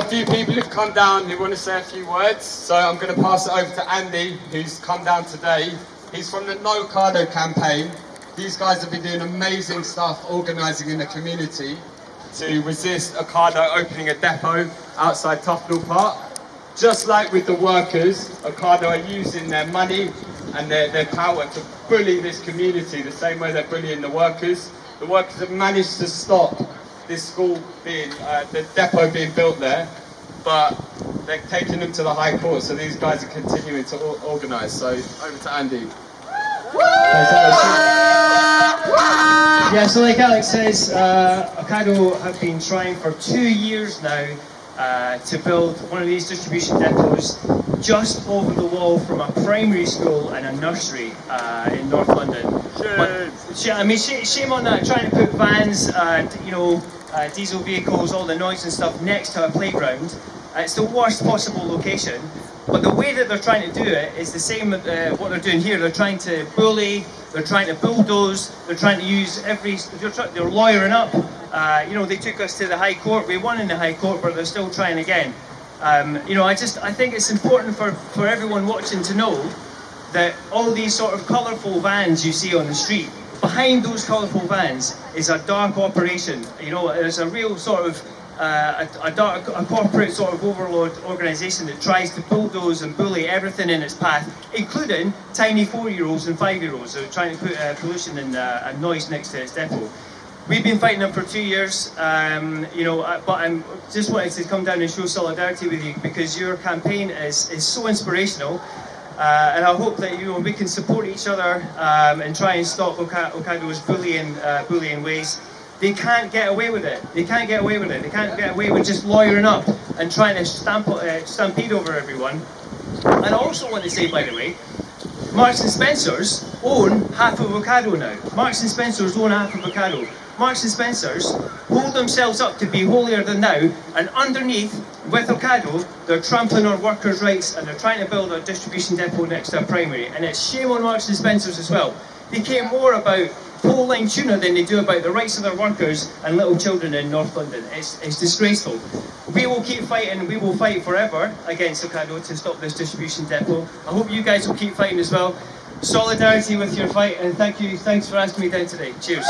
a few people who've come down who want to say a few words, so I'm going to pass it over to Andy, who's come down today. He's from the No Cardo campaign. These guys have been doing amazing stuff organising in the community to resist Ocado opening a depot outside Tufnell Park. Just like with the workers, Ocado are using their money and their, their power to bully this community the same way they're bullying the workers. The workers have managed to stop this school being, uh, the depot being built there, but they're taking them to the High Court, so these guys are continuing to organise. So over to Andy. Yeah, so like Alex says, uh, Ocado have been trying for two years now uh, to build one of these distribution depots just over the wall from a primary school and a nursery uh, in North London. But, I mean, sh- shame on that, trying to put vans, uh, you know, uh, diesel vehicles, all the noise and stuff next to a playground. Uh, it's the worst possible location. But the way that they're trying to do it is the same with uh, what they're doing here. They're trying to bully, they're trying to bulldoze, they're trying to use every, they're, they're lawyering up. Uh, you know, they took us to the High Court, we won in the High Court, but they're still trying again. Um, you know, I just, I think it's important for, for everyone watching to know that all these sort of colourful vans you see on the street, behind those colourful vans is a dark operation. You know, there's a real sort of uh, a, a, dark, a corporate sort of overlord organisation that tries to bulldoze and bully everything in its path, including tiny four-year-olds and five-year-olds who are trying to put uh, pollution and, uh, noise next to its depot. We've been fighting them for two years, um, you know, uh, but I'm just wanted to come down and show solidarity with you because your campaign is, is so inspirational. Uh, and I hope that you know, we can support each other um, and try and stop Oka- Ocado's bullying, uh, bullying ways. They can't get away with it. They can't get away with it. They can't get away with just lawyering up and trying to stamp, uh, stampede over everyone. And I also want to say, by the way, Marks and Spencers own half of Ocado now. Marks and Spencers own half of Ocado. Marks and Spencers hold themselves up to be holier than thou, and underneath, with Ocado, they're trampling on workers' rights and they're trying to build a distribution depot next to a primary. And it's shame on Marks and Spencers as well. They care more about pole line tuna than they do about the rights of their workers and little children in North London. It's, it's disgraceful. We will keep fighting, we will fight forever against Ocado to stop this distribution depot. I hope you guys will keep fighting as well. Solidarity with your fight, and thank you. Thanks for asking me down today. Cheers.